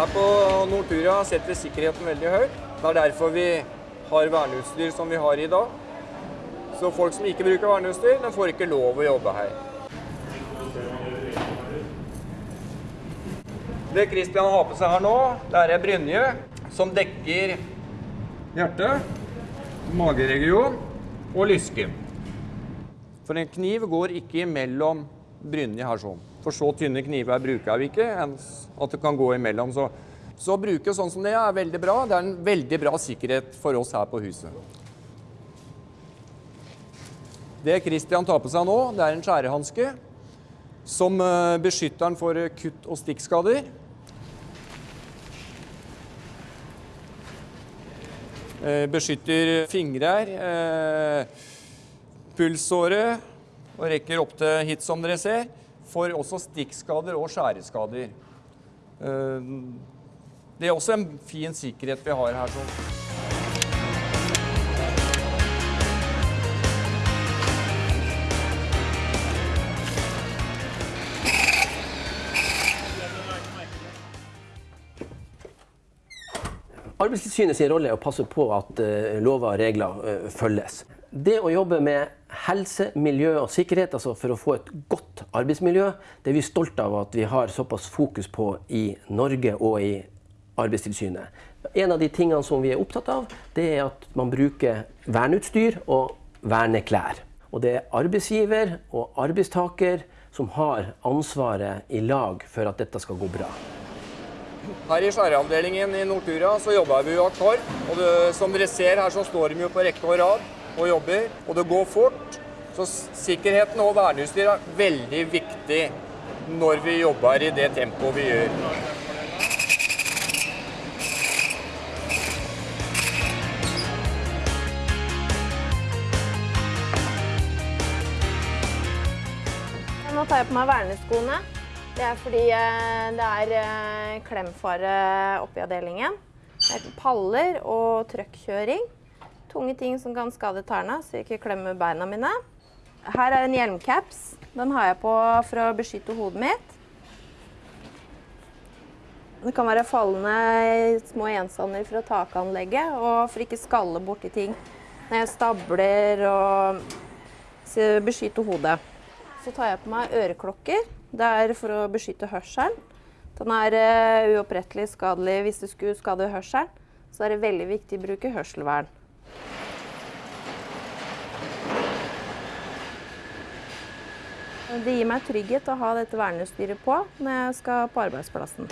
Her på Nortura setter vi sikkerheten veldig høyt. Det er derfor vi har verneutstyr som vi har i dag. Så folk som ikke bruker verneutstyr, de får ikke lov å jobbe her. Det Christian har på seg her nå, det er brynje som dekker hjertet, mageregion og lysken. For en kniv går ikke imellom brynje her sånn. For så tynne kniver bruker vi ikke, at det kan gå imellom. Så, så å bruke sånn som det er veldig bra. Det er en veldig bra sikkerhet for oss her på huset. Det Christian tar på seg nå, det er en skjærehanske som eh, beskytter den for kutt- og stikkskader. Eh, Beskytter fingrer, eh, pulsåre og rekker opp til hit, som dere ser. får også stikkskader og skjæreskader. Eh, Det er også en fin sikkerhet vi har her. sånn. Arbeidstilsynet sin rolle er å passe på at eh, lover og regler eh, følges. Det å jobbe med helse, miljø og sikkerhet, altså for å få et godt arbeidsmiljø, det er vi stolte av at vi har såpass fokus på i Norge og i Arbeidstilsynet. En av de tingene som vi er opptatt av, det er at man bruker verneutstyr og verneklær. Og det er arbeidsgiver og arbeidstaker som har ansvaret i lag for at dette skal gå bra. Her i skjæreavdelingen i Nortura så jobber vi jo akkord. Og det, som dere ser her så står de jo på rekke og rad og jobber. Og det går fort. Så sikkerheten og verneutstyr er veldig viktig når vi jobber i det tempoet vi gjør. Nå tar jeg på meg verneskoene. Det er fordi eh, det er eh, klemfare oppi avdelingen. Det er paller og trøkkjøring. Tunge ting som kan skade tærne, så jeg ikke klemmer beina mine. Her er en hjelmcaps. Den har jeg på for å beskytte hodet mitt. Det kan være fallende små gjenstander fra takanlegget, og for ikke skalle borti ting når jeg stabler og beskytter hodet. Så tar jeg på meg øreklokker. Det er for å beskytte hørselen. Den er eh, uopprettelig skadelig hvis det skulle skade hørselen. Så er det veldig viktig å bruke hørselvern. Det gir meg trygghet å ha dette verneutstyret på når jeg skal på arbeidsplassen.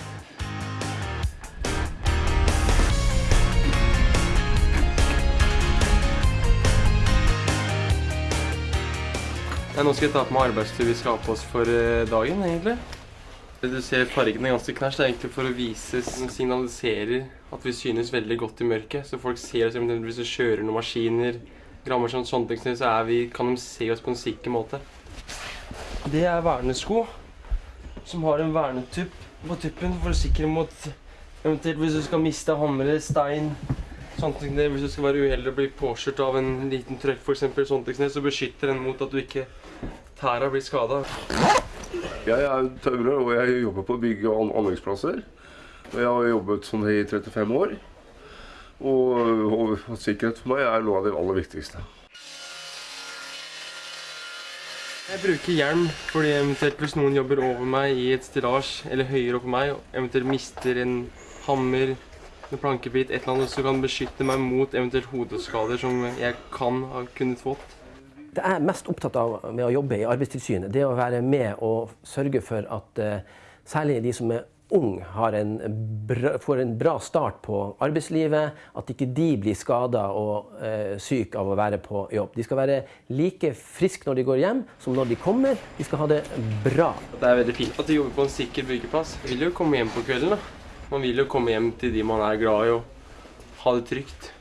Ja, nå skal jeg ta på meg arbeidstur vi skal ha på oss for eh, dagen, egentlig. Du ser fargen er ganske knæsj. Det er egentlig for å vise, signaliserer at vi synes veldig godt i mørket. Så folk ser oss eventuelt hvis vi kjører noen maskiner, grammer sånn, sånne ting, så er vi, kan de se oss på en sikker måte. Det er vernesko, som har en vernetupp på tuppen for å sikre mot eventuelt hvis du skal miste hamre, stein, sånne ting. Hvis du skal være uheldig og bli påkjørt av en liten trøkk, for eksempel, sånne så beskytter den mot at du ikke tæra blir skada. Jeg er tømrer, og jeg jobber på bygg- og an- anleggsplasser. Og jeg har jobbet sånn i 35 år. Og, og, og sikkerhet for meg er noe av det aller viktigste. Jeg bruker hjelm fordi eventuelt hvis noen jobber over meg i et stillasj eller høyere opp meg, og eventuelt mister en hammer, en plankebit, et eller annet, så kan beskytte meg mot eventuelt hodeskader som jeg kan ha kunnet fått. Det jeg er mest opptatt av med å jobbe i Arbeidstilsynet, det er å være med og sørge for at eh, særlig de som er har en bra, får en bra start på arbeidslivet. At ikke de blir skada og eh, syke av å være på jobb. De skal være like friske når de går hjem, som når de kommer. De skal ha det bra. Det er veldig fint at de jobber på en sikker byggeplass. Man vil jo komme hjem på kvelden. da. Man vil jo komme hjem til de man er glad i og ha det trygt.